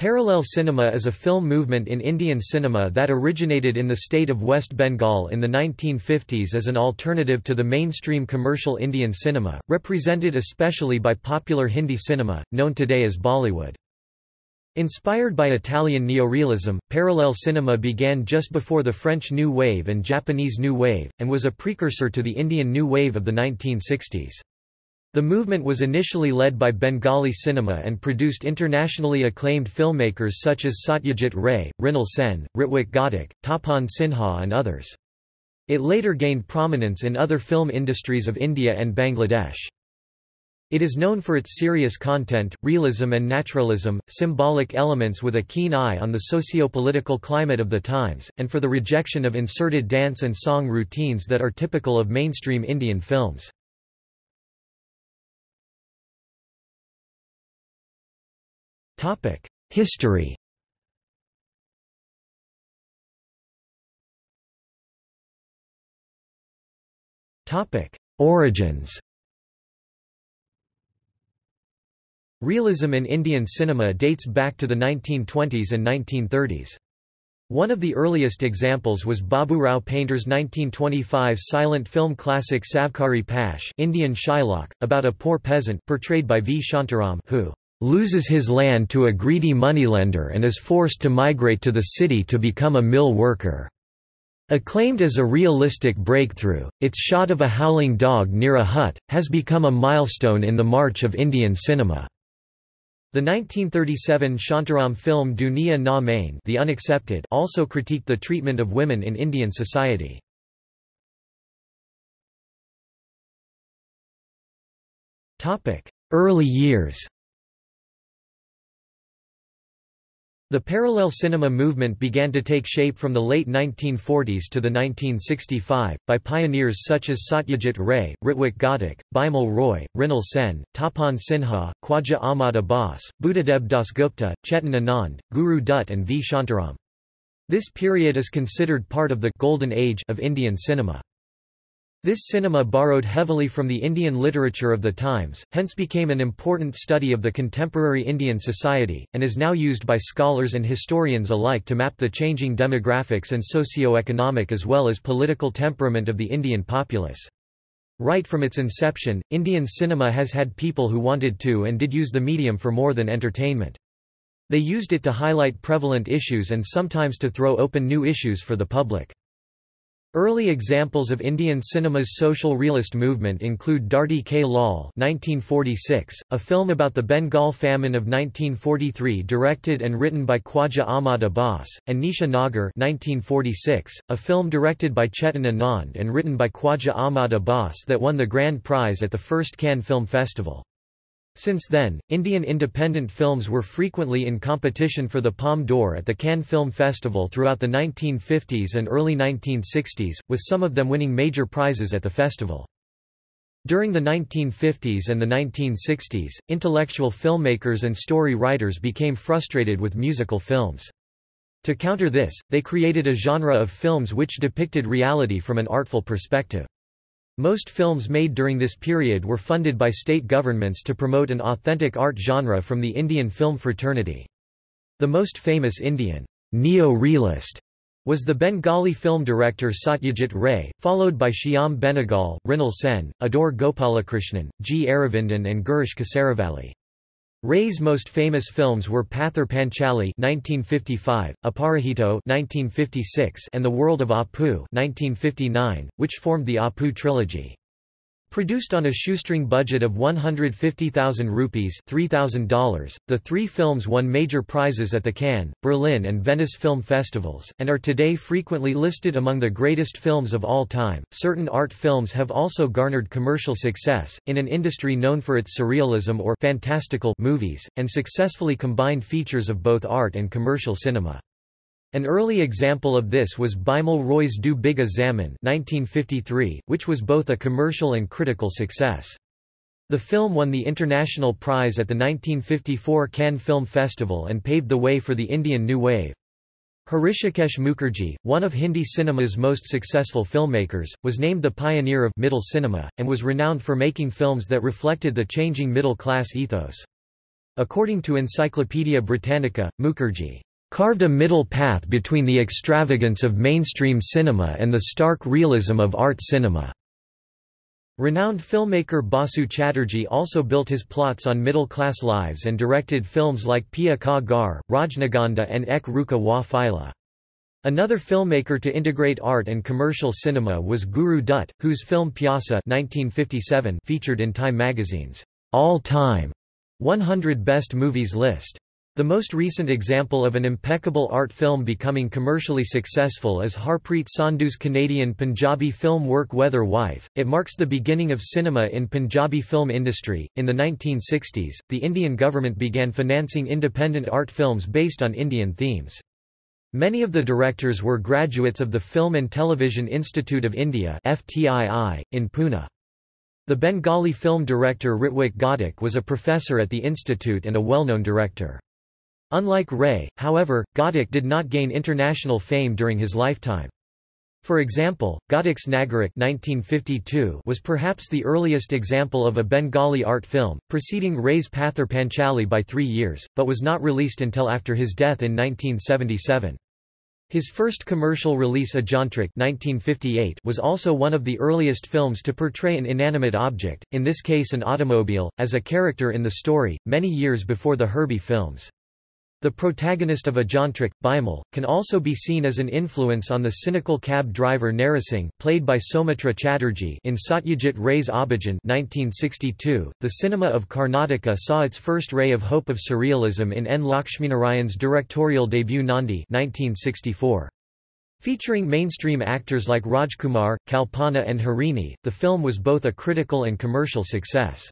Parallel cinema is a film movement in Indian cinema that originated in the state of West Bengal in the 1950s as an alternative to the mainstream commercial Indian cinema, represented especially by popular Hindi cinema, known today as Bollywood. Inspired by Italian neorealism, parallel cinema began just before the French New Wave and Japanese New Wave, and was a precursor to the Indian New Wave of the 1960s. The movement was initially led by Bengali cinema and produced internationally acclaimed filmmakers such as Satyajit Ray, Mrinal Sen, Ritwik Ghatak, Tapan Sinha and others. It later gained prominence in other film industries of India and Bangladesh. It is known for its serious content, realism and naturalism, symbolic elements with a keen eye on the socio-political climate of the times, and for the rejection of inserted dance and song routines that are typical of mainstream Indian films. History Origins Realism in Indian cinema dates back to the 1920s and 1930s. One of the earliest examples was Babu Rao Painter's 1925 silent film classic Savkari Pash Indian Shylock, about a poor peasant portrayed by V. Shantaram who loses his land to a greedy moneylender and is forced to migrate to the city to become a mill worker. Acclaimed as a realistic breakthrough, its shot of a howling dog near a hut, has become a milestone in the march of Indian cinema. The 1937 Shantaram film Duniya Na Mane the Unaccepted also critiqued the treatment of women in Indian society. Early years The parallel cinema movement began to take shape from the late 1940s to the 1965, by pioneers such as Satyajit Ray, Ritwik Ghatak, Bimal Roy, Mrinal Sen, Tapan Sinha, Khwaja Ahmad Abbas, Buddhadeb Dasgupta, Chetan Anand, Guru Dutt and V. Shantaram. This period is considered part of the «golden age» of Indian cinema. This cinema borrowed heavily from the Indian literature of the times, hence became an important study of the contemporary Indian society, and is now used by scholars and historians alike to map the changing demographics and socio-economic as well as political temperament of the Indian populace. Right from its inception, Indian cinema has had people who wanted to and did use the medium for more than entertainment. They used it to highlight prevalent issues and sometimes to throw open new issues for the public. Early examples of Indian cinema's social realist movement include Dharti Ke Lal (1946), a film about the Bengal famine of 1943 directed and written by Khwaja Ahmad Abbas, and Nisha Nagar (1946), a film directed by Chetan Anand and written by Khwaja Ahmad Abbas that won the grand prize at the first Cannes Film Festival. Since then, Indian independent films were frequently in competition for the Palme d'Or at the Cannes Film Festival throughout the 1950s and early 1960s, with some of them winning major prizes at the festival. During the 1950s and the 1960s, intellectual filmmakers and story writers became frustrated with musical films. To counter this, they created a genre of films which depicted reality from an artful perspective. Most films made during this period were funded by state governments to promote an authentic art genre from the Indian film fraternity. The most famous Indian neo-realist was the Bengali film director Satyajit Ray, followed by Shyam Benegal, Mrinal Sen, Adoor Gopalakrishnan, G. Aravindan and Girish Kasaravalli. Ray's most famous films were Pather Panchali (1955), Aparajito (1956), and The World of Apu (1959), which formed the Apu trilogy. Produced on a shoestring budget of 150,000 rupees $3,000, the three films won major prizes at the Cannes, Berlin and Venice film festivals, and are today frequently listed among the greatest films of all time. Certain art films have also garnered commercial success, in an industry known for its surrealism or fantastical movies, and successfully combined features of both art and commercial cinema. An early example of this was Bimal Roy's Do Bigha Zamin 1953, which was both a commercial and critical success. The film won the International Prize at the 1954 Cannes Film Festival and paved the way for the Indian New Wave. Hrishikesh Mukherjee, one of Hindi cinema's most successful filmmakers, was named the pioneer of middle cinema, and was renowned for making films that reflected the changing middle-class ethos. According to Encyclopaedia Britannica, Mukherjee carved a middle path between the extravagance of mainstream cinema and the stark realism of art cinema. Renowned filmmaker Basu Chatterjee also built his plots on middle-class lives and directed films like Piya Ka Ghar, Rajnigandha and Ek Ruka Hua Faisla. Another filmmaker to integrate art and commercial cinema was Guru Dutt, whose film Pyasa 1957 featured in Time magazine's All-Time 100 Best Movies list. The most recent example of an impeccable art film becoming commercially successful is Harpreet Sandhu's Canadian Punjabi film work Weather Wife. It marks the beginning of cinema in Punjabi film industry. In the 1960s, the Indian government began financing independent art films based on Indian themes. Many of the directors were graduates of the Film and Television Institute of India FTII, in Pune. The Bengali film director Ritwik Ghatak was a professor at the institute and a well-known director. Unlike Ray, however, Ghatak did not gain international fame during his lifetime. For example, Ghatak's Nagarik 1952 was perhaps the earliest example of a Bengali art film, preceding Ray's Pather Panchali by three years, but was not released until after his death in 1977. His first commercial release Ajantrik 1958 was also one of the earliest films to portray an inanimate object, in this case an automobile, as a character in the story, many years before the Herbie films. The protagonist of Ajantrik, Bimal, can also be seen as an influence on the cynical cab driver Narasingh played by Soumitra Chatterjee in Satyajit Ray's Abhijan 1962. .The cinema of Karnataka saw its first ray of hope of surrealism in N. Lakshminarayan's directorial debut Nandi 1964. Featuring mainstream actors like Rajkumar, Kalpana and Harini, the film was both a critical and commercial success.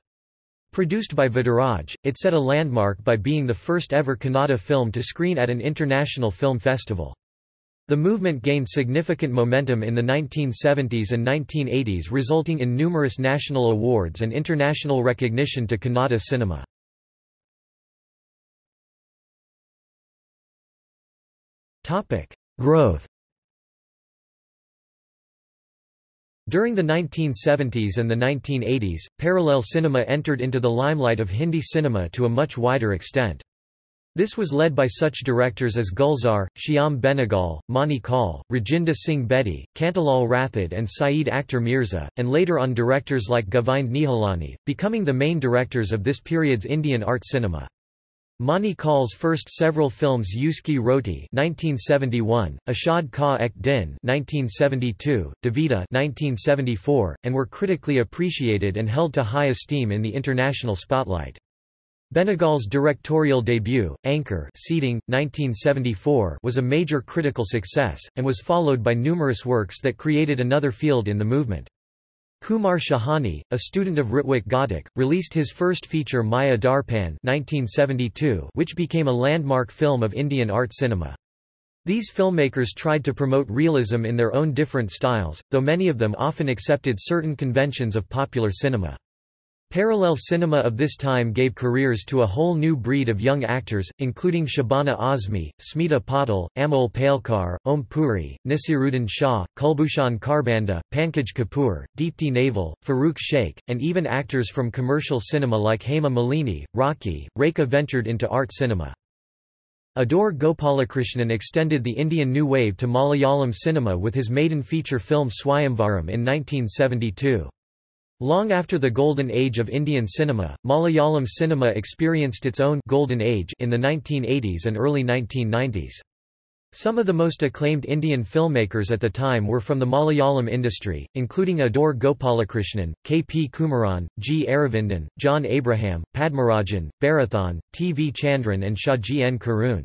Produced by Vadiraj, it set a landmark by being the first ever Kannada film to screen at an international film festival. The movement gained significant momentum in the 1970s and 1980s resulting in numerous national awards and international recognition to Kannada cinema. Growth During the 1970s and the 1980s, parallel cinema entered into the limelight of Hindi cinema to a much wider extent. This was led by such directors as Gulzar, Shyam Benegal, Mani Kaul, Rajinder Singh Bedi, Kantilal Rathod and Syed Akhtar Mirza, and later on directors like Govind Nihalani, becoming the main directors of this period's Indian art cinema. Mani Kaul's first several films Uski Roti 1971, Ashad Ka Ek Din 1972, Devita 1974, and were critically appreciated and held to high esteem in the international spotlight. Benegal's directorial debut, Ankur Seedling, 1974 was a major critical success, and was followed by numerous works that created another field in the movement. Kumar Shahani, a student of Ritwik Ghatak, released his first feature Maya Darpan 1972, which became a landmark film of Indian art cinema. These filmmakers tried to promote realism in their own different styles, though many of them often accepted certain conventions of popular cinema. Parallel cinema of this time gave careers to a whole new breed of young actors, including Shabana Azmi, Smita Patil, Amol Palekar, Om Puri, Nasiruddin Shah, Kulbhushan Kharbanda, Pankaj Kapoor, Deepti Naval, Farooq Sheikh, and even actors from commercial cinema like Hema Malini, Raakhee, Rekha ventured into art cinema. Adoor Gopalakrishnan extended the Indian New Wave to Malayalam cinema with his maiden feature film Swayamvaram in 1972. Long after the golden age of Indian cinema, Malayalam cinema experienced its own golden age in the 1980s and early 1990s. Some of the most acclaimed Indian filmmakers at the time were from the Malayalam industry, including Adoor Gopalakrishnan, K. P. Kumaran, G. Aravindan, John Abraham, Padmarajan, Bharathan, T. V. Chandran and Shaji N. Karun.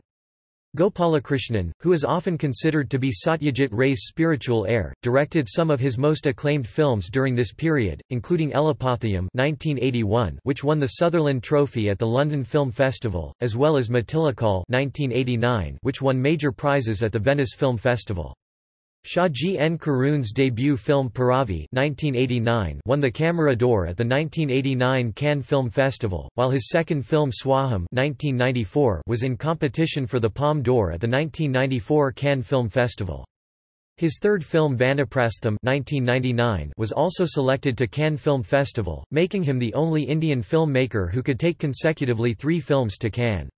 Gopalakrishnan, who is often considered to be Satyajit Ray's spiritual heir, directed some of his most acclaimed films during this period, including Elippathayam 1981, which won the Sutherland Trophy at the London Film Festival, as well as Mathilukal 1989, which won major prizes at the Venice Film Festival. Shaji N. Karun's debut film Piravi 1989 won the Camera d'Or at the 1989 Cannes Film Festival, while his second film Swaham 1994 was in competition for the Palme d'Or at the 1994 Cannes Film Festival. His third film Vanaprastham 1999 was also selected to Cannes Film Festival, making him the only Indian filmmaker who could take consecutively three films to Cannes.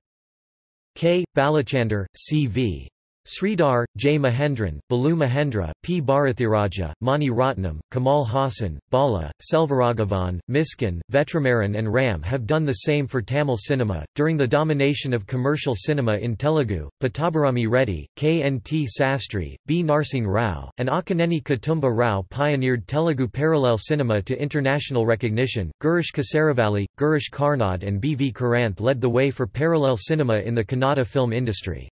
K. Balachander, C.V. Sridhar, J. Mahendran, Balu Mahendra, P. Bharathiraja, Mani Ratnam, Kamal Haasan, Bala, Selvaraghavan, Mysskin, Vetrimaaran, and Ram have done the same for Tamil cinema. During the domination of commercial cinema in Telugu, Pattabhirami Reddy, K. N. T. Sastry, B. Narsingh Rao, and Akkineni Kutumba Rao pioneered Telugu parallel cinema to international recognition. Girish Kasaravalli, Girish Karnad, and B. V. Karanth led the way for parallel cinema in the Kannada film industry.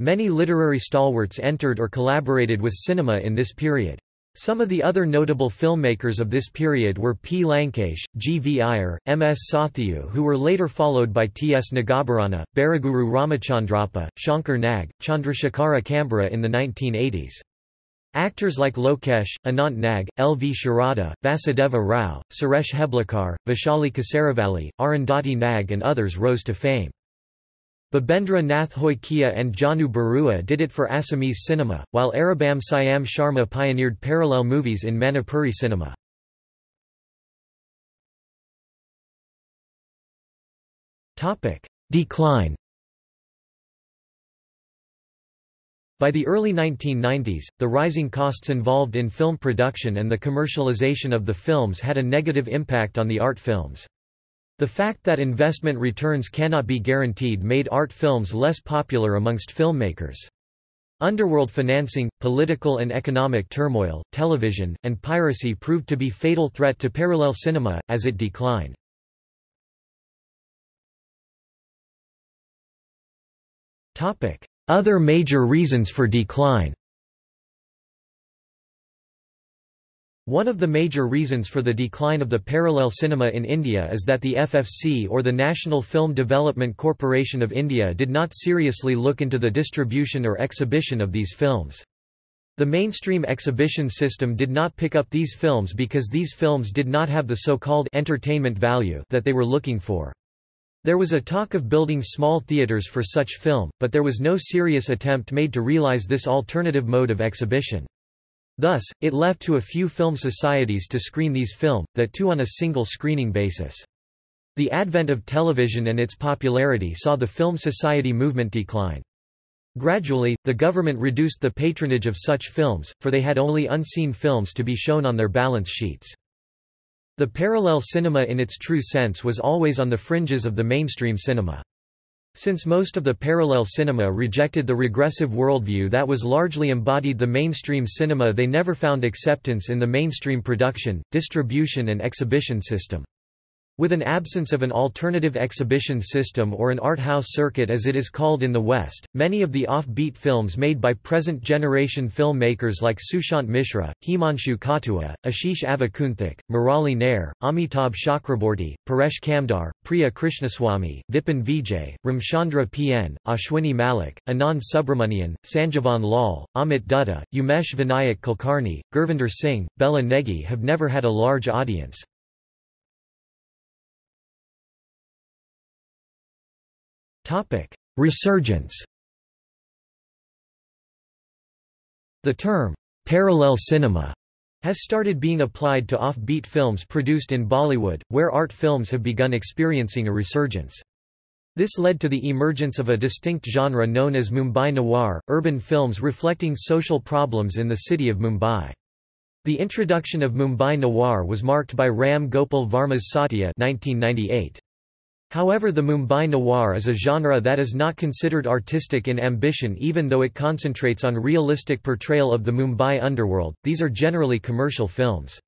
Many literary stalwarts entered or collaborated with cinema in this period. Some of the other notable filmmakers of this period were P. Lankesh, G. V. Iyer, M. S. Sathyu who were later followed by T. S. Nagabharana, Baraguru Ramachandrappa, Shankar Nag, Chandrasekhara Kambara in the 1980s. Actors like Lokesh, Anant Nag, L. V. Sharada, Vasudeva Rao, Suresh Heblikar, Vaishali Kasaravalli, Arundhati Nag and others rose to fame. Bhabendra Nath Hoykia and Jahnu Barua did it for Assamese cinema, while Aribam Syam Sharma pioneered parallel movies in Manipuri cinema. Decline By the early 1990s, the rising costs involved in film production and the commercialization of the films had a negative impact on the art films. The fact that investment returns cannot be guaranteed made art films less popular amongst filmmakers. Underworld financing, political and economic turmoil, television, and piracy proved to be fatal threat to parallel cinema, as it declined. Other major reasons for decline One of the major reasons for the decline of the parallel cinema in India is that the FFC or the National Film Development Corporation of India did not seriously look into the distribution or exhibition of these films. The mainstream exhibition system did not pick up these films because these films did not have the so-called entertainment value that they were looking for. There was a talk of building small theatres for such film, but there was no serious attempt made to realize this alternative mode of exhibition. Thus, it left to a few film societies to screen these film, that too on a single screening basis. The advent of television and its popularity saw the film society movement decline. Gradually, the government reduced the patronage of such films, for they had only unseen films to be shown on their balance sheets. The parallel cinema in its true sense was always on the fringes of the mainstream cinema. Since most of the parallel cinema rejected the regressive worldview that was largely embodied the mainstream cinema they never found acceptance in the mainstream production, distribution and exhibition system. With an absence of an alternative exhibition system or an art house circuit as it is called in the West, many of the off-beat films made by present-generation filmmakers like Sushant Mishra, Himanshu Khatua, Ashish Avikunthak, Murali Nair, Amitabh Chakraborty, Paresh Kamdar, Priya Krishnaswamy, Vipin Vijay, Ramchandra P.N., Ashwini Malik, Anand Subramanian, Sanjeevan Lal, Amit Dutta, Umesh Vinayak Kulkarni, Gurvinder Singh, Bela Negi have never had a large audience. Resurgence The term, parallel cinema, has started being applied to off-beat films produced in Bollywood, where art films have begun experiencing a resurgence. This led to the emergence of a distinct genre known as Mumbai noir, urban films reflecting social problems in the city of Mumbai. The introduction of Mumbai noir was marked by Ram Gopal Varma's Satya 1998. However the Mumbai noir is a genre that is not considered artistic in ambition even though it concentrates on realistic portrayal of the Mumbai underworld, these are generally commercial films.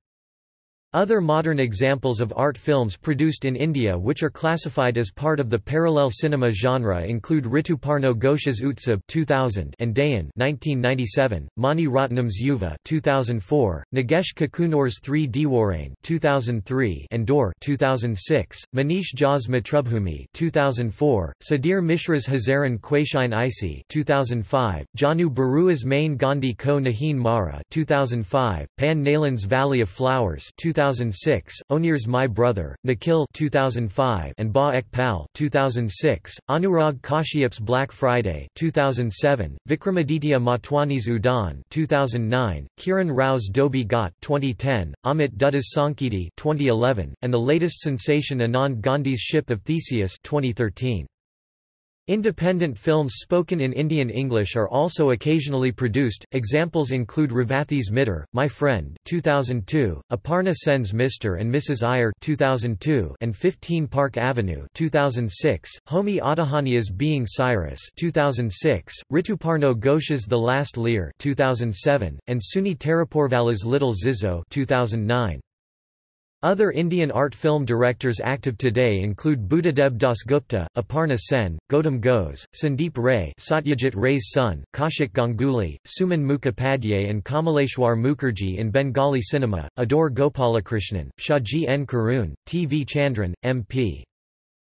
Other modern examples of art films produced in India which are classified as part of the parallel cinema genre include Rituparno Ghosh's Utsab 2000 and Dahan 1997, Mani Ratnam's Yuva 2004, Nagesh Kukunoor's 3 Deewarein 2003 and Door 2006, Manish Jha's Matrubhumi 2004, Sudhir Mishra's Hazaaron Khwaishein Aisi 2005, Jahnu Barua's Main Gandhi Ko Nahin Mara 2005, Pan Nalin's Valley of Flowers 2005, 2006, Onir's My Brother, Nikhil 2005 and Ba Ek Pal 2006, Anurag Kashyap's Black Friday 2007, Vikramaditya Motwani's Udaan 2009, Kiran Rao's Dhobi Ghat 2010, Amit Dutta's Sanketi 2011, and the latest sensation Anand Gandhi's Ship of Theseus 2013. Independent films spoken in Indian English are also occasionally produced. Examples include Revathi's Mitr, My Friend, 2002, Aparna Sen's Mr. and Mrs. Iyer, 2002, and 15 Park Avenue, 2006, Homi Adajania's Being Cyrus, 2006, Rituparno Ghosh's The Last Lear, 2007, and Sooni Taraporevala's Little Zizou, 2009. Other Indian art film directors active today include Buddhadeb Dasgupta, Aparna Sen, Gautam Ghose, Sandeep Ray Satyajit Ray's son, Kaushik Ganguly, Suman Mukhopadhyay and Kamaleshwar Mukherjee in Bengali cinema, Adoor Gopalakrishnan, Shaji N. Karun, T. V. Chandran, M.P.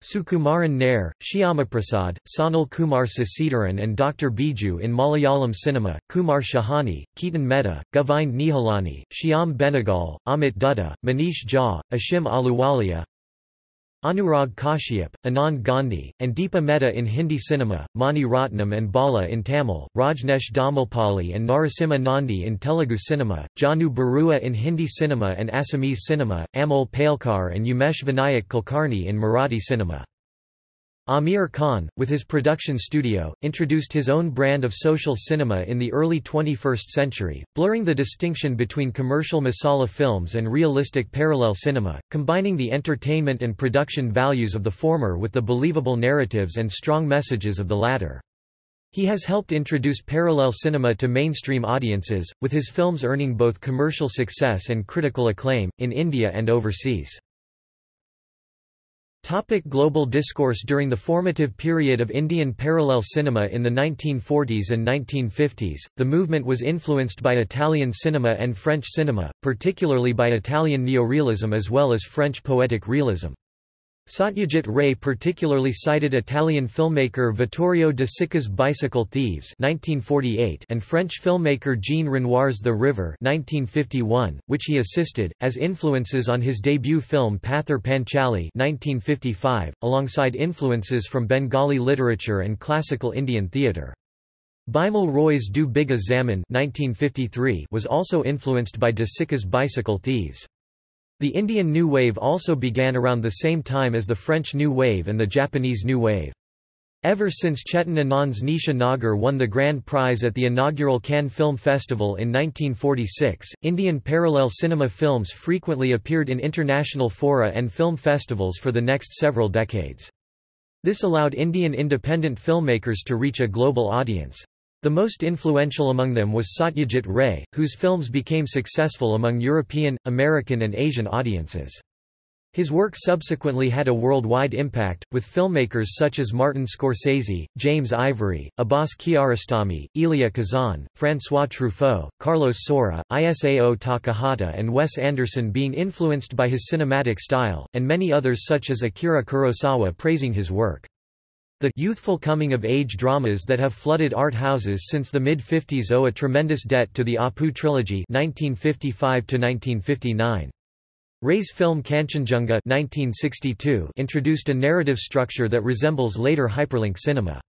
Sukumaran Nair, Shyamaprasad, Sanal Kumar Sasidharan and Dr. Biju in Malayalam cinema, Kumar Shahani, Ketan Mehta, Govind Nihalani, Shyam Benegal, Amit Dutta, Manish Jha, Ashim Ahluwalia, Anurag Kashyap, Anand Gandhi, and Deepa Mehta in Hindi cinema, Mani Ratnam and Bala in Tamil, Rajnesh Domalpalli and Narasimha Nandi in Telugu cinema, Jahnu Barua in Hindi cinema and Assamese cinema, Amol Palekar and Umesh Vinayak Kulkarni in Marathi cinema. Aamir Khan, with his production studio, introduced his own brand of social cinema in the early 21st century, blurring the distinction between commercial masala films and realistic parallel cinema, combining the entertainment and production values of the former with the believable narratives and strong messages of the latter. He has helped introduce parallel cinema to mainstream audiences, with his films earning both commercial success and critical acclaim, in India and overseas. Topic global discourse During the formative period of Indian parallel cinema in the 1940s and 1950s, the movement was influenced by Italian cinema and French cinema, particularly by Italian neorealism as well as French poetic realism. Satyajit Ray particularly cited Italian filmmaker Vittorio De Sica's Bicycle Thieves 1948 and French filmmaker Jean Renoir's The River 1951, which he assisted, as influences on his debut film Pather Panchali 1955, alongside influences from Bengali literature and classical Indian theatre. Bimal Roy's Do Bigha Zamin 1953 was also influenced by De Sica's Bicycle Thieves. The Indian New Wave also began around the same time as the French New Wave and the Japanese New Wave. Ever since Chetan Anand's Nisha Nagar won the grand prize at the inaugural Cannes Film Festival in 1946, Indian parallel cinema films frequently appeared in international fora and film festivals for the next several decades. This allowed Indian independent filmmakers to reach a global audience. The most influential among them was Satyajit Ray, whose films became successful among European, American and Asian audiences. His work subsequently had a worldwide impact, with filmmakers such as Martin Scorsese, James Ivory, Abbas Kiarostami, Elia Kazan, François Truffaut, Carlos Saura, Isao Takahata and Wes Anderson being influenced by his cinematic style, and many others such as Akira Kurosawa praising his work. The youthful coming-of-age dramas that have flooded art houses since the mid-50s owe a tremendous debt to the Apu trilogy 1955 -1959. Ray's film Kanchenjunga 1962 introduced a narrative structure that resembles later hyperlink cinema.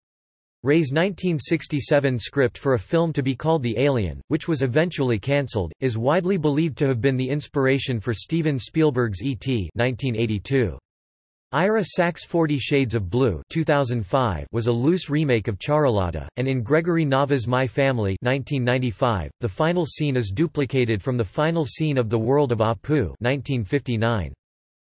Ray's 1967 script for a film to be called The Alien, which was eventually cancelled, is widely believed to have been the inspiration for Steven Spielberg's E.T. 1982. Ira Sachs' Forty Shades of Blue 2005 was a loose remake of Charulata, and in Gregory Nava's My Family 1995, the final scene is duplicated from the final scene of The World of Apu 1959.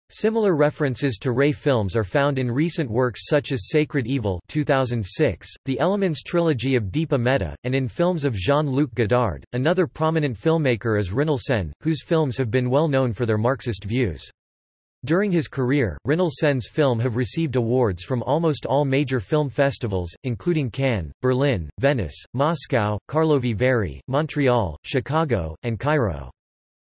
Similar references to Ray films are found in recent works such as Sacred Evil 2006, the Elements trilogy of Deepa Mehta, and in films of Jean-Luc Godard. Another prominent filmmaker is Mrinal Sen, whose films have been well known for their Marxist views. During his career, Mrinal Sen's film have received awards from almost all major film festivals, including Cannes, Berlin, Venice, Moscow, Karlovy Vary, Montreal, Chicago, and Cairo.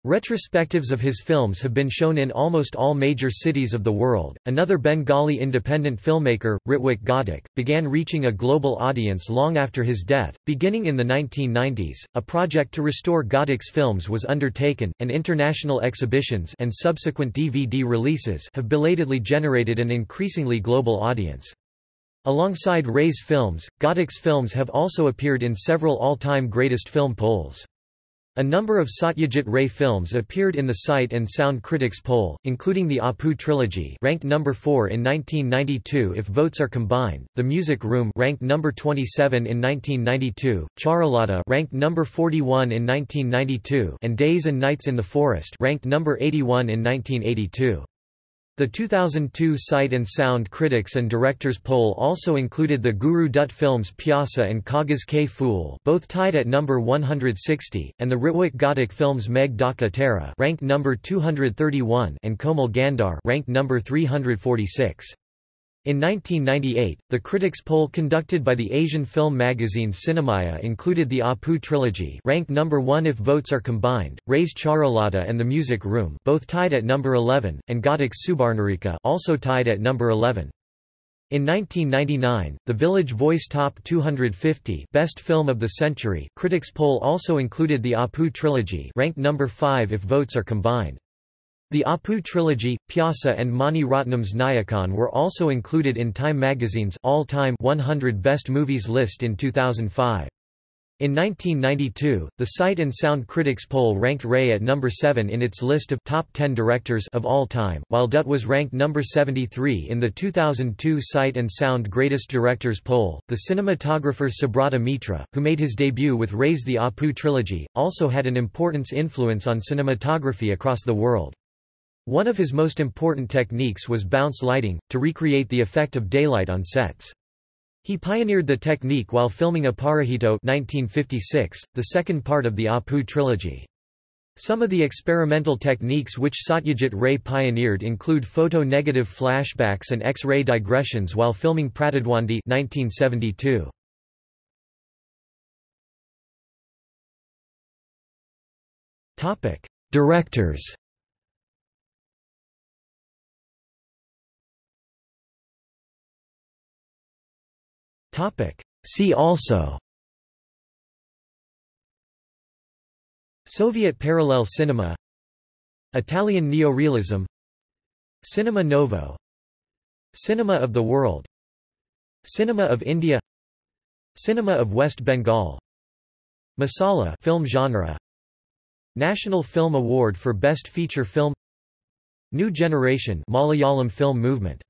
Retrospectives of his films have been shown in almost all major cities of the world. Another Bengali independent filmmaker, Ritwik Ghatak, began reaching a global audience long after his death. Beginning in the 1990s, a project to restore Ghatak's films was undertaken, and international exhibitions and subsequent DVD releases have belatedly generated an increasingly global audience. Alongside Ray's films, Ghatak's films have also appeared in several all-time greatest film polls. A number of Satyajit Ray films appeared in the Sight and Sound Critics poll, including the Apu trilogy, ranked number 4 in 1992 if votes are combined, The Music Room, ranked number 27 in 1992, Charulata, ranked number 41 in 1992, and Days and Nights in the Forest, ranked number 81 in 1982. The 2002 Sight and Sound Critics and Directors poll also included the Guru Dutt films Pyasa and Kagaz Ke Phool both tied at number 160, and the Ritwik Ghatak films Megh Dhaka Tara ranked number 231 and Komal Gandhar ranked number 346. In 1998, the critics poll conducted by the Asian film magazine Cinemaya included the Apu trilogy ranked number 1 if votes are combined, Ray's Charulata and The Music Room both tied at number 11, and Ghatak's Subarnarekha also tied at number 11. In 1999, the Village Voice Top 250 Best Film of the Century critics poll also included the Apu trilogy ranked number 5 if votes are combined. The Apu trilogy, Pyasa and Mani Ratnam's Nayakan were also included in Time magazine's all-time 100 Best Movies list in 2005. In 1992, the Sight and Sound Critics poll ranked Ray at number 7 in its list of top 10 directors of all time, while Dutt was ranked number 73 in the 2002 Sight and Sound Greatest Directors poll. The cinematographer Subrata Mitra, who made his debut with Ray's The Apu trilogy, also had an importance influence on cinematography across the world. One of his most important techniques was bounce lighting, to recreate the effect of daylight on sets. He pioneered the technique while filming Aparajito 1956, the second part of the Apu trilogy. Some of the experimental techniques which Satyajit Ray pioneered include photo-negative flashbacks and X-ray digressions while filming Pratidwandi 1972. Directors See also. Soviet parallel cinema. Italian neorealism. Cinema Novo. Cinema of the World. Cinema of India. Cinema of West Bengal. Masala film genre. National Film Award for Best Feature Film. New Generation Malayalam film movement